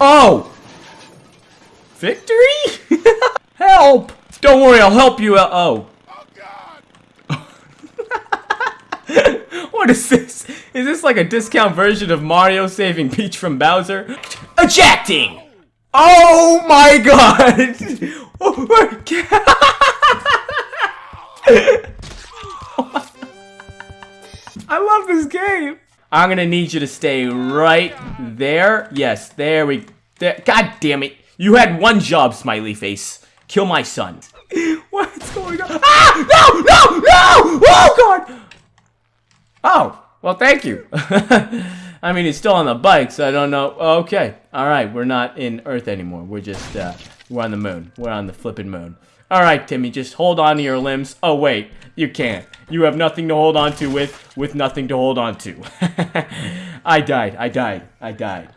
Oh! Victory? help! Don't worry, I'll help you out. Oh. what is this? Is this like a discount version of Mario saving Peach from Bowser? Ejecting! Oh my god! Oh my god! I love this game! I'm gonna need you to stay right there. Yes, there we... There. God damn it. You had one job, smiley face. Kill my son. What's going on? Ah! No! No! No! Oh, God! Oh, well, thank you. I mean, he's still on the bike, so I don't know. Okay. All right, we're not in Earth anymore. We're just, uh, we're on the moon. We're on the flipping moon. All right, Timmy, just hold on to your limbs. Oh, wait, you can't. You have nothing to hold on to with, with nothing to hold on to. I died. I died. I died.